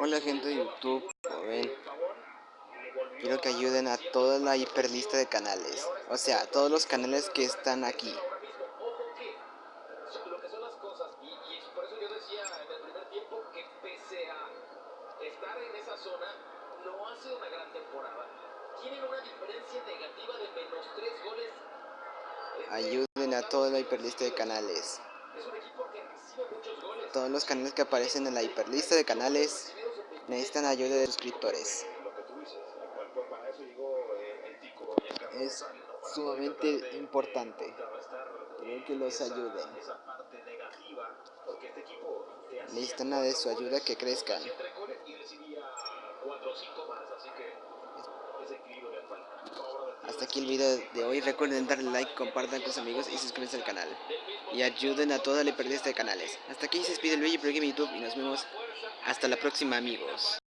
Hola gente de YouTube, como ven, quiero que ayuden a toda la hiperlista de canales, o sea, todos los canales que están aquí. lo que son las cosas y, y por eso yo decía en el primer tiempo que pese a estar en esa zona no hace una gran temporada tienen una diferencia negativa de menos 3 goles ayuden a toda la hiperlista de canales. Todos los canales que aparecen en la hiperlista de canales necesitan ayuda de suscriptores. Es sumamente importante que los ayuden. Necesitan de su ayuda que crezcan hasta aquí el video de hoy. Recuerden darle like compartan con sus amigos y suscríbanse al canal. Y ayuden a toda la hiperlista de canales. Hasta aquí se despide el bello programa de youtube y nos vemos. Hasta la próxima amigos